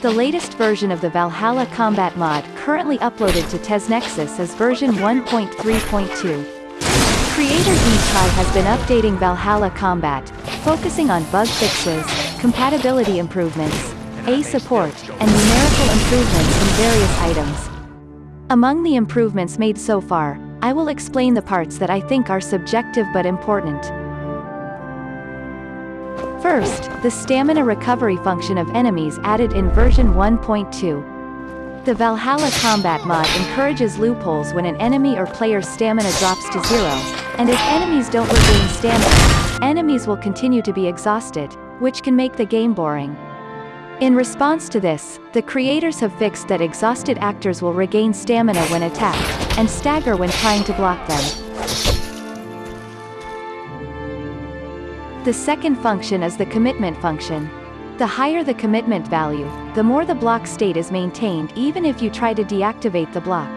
The latest version of the Valhalla Combat mod currently uploaded to TesNexus is version 1.3.2. Creator D-Try has been updating Valhalla Combat, focusing on bug fixes, compatibility improvements, A support, and numerical improvements in various items. Among the improvements made so far, I will explain the parts that I think are subjective but important. First, the stamina recovery function of enemies added in version 1.2. The Valhalla Combat mod encourages loopholes when an enemy or player's stamina drops to zero, and if enemies don't regain stamina, enemies will continue to be exhausted, which can make the game boring. In response to this, the creators have fixed that exhausted actors will regain stamina when attacked, and stagger when trying to block them. The second function is the commitment function. The higher the commitment value, the more the block state is maintained even if you try to deactivate the block.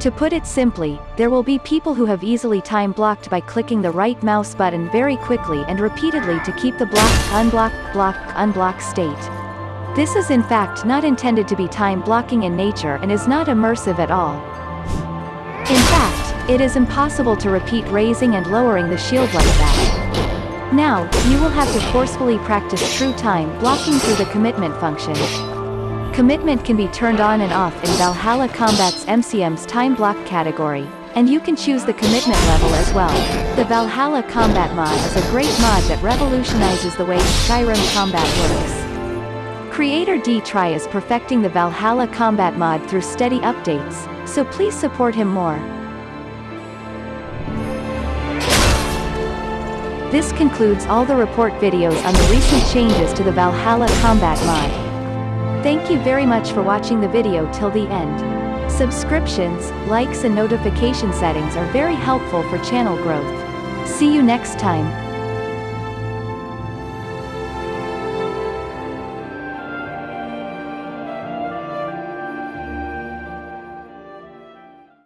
To put it simply, there will be people who have easily time blocked by clicking the right mouse button very quickly and repeatedly to keep the block, unblock, block, unblock state. This is in fact not intended to be time blocking in nature and is not immersive at all. In fact, it is impossible to repeat raising and lowering the shield like that. Now, you will have to forcefully practice true time blocking through the commitment function. Commitment can be turned on and off in Valhalla Combat's MCM's time block category, and you can choose the commitment level as well. The Valhalla Combat mod is a great mod that revolutionizes the way Skyrim combat works. Creator D-Try is perfecting the Valhalla combat mod through steady updates, so please support him more. This concludes all the report videos on the recent changes to the Valhalla combat mod. Thank you very much for watching the video till the end. Subscriptions, likes and notification settings are very helpful for channel growth. See you next time.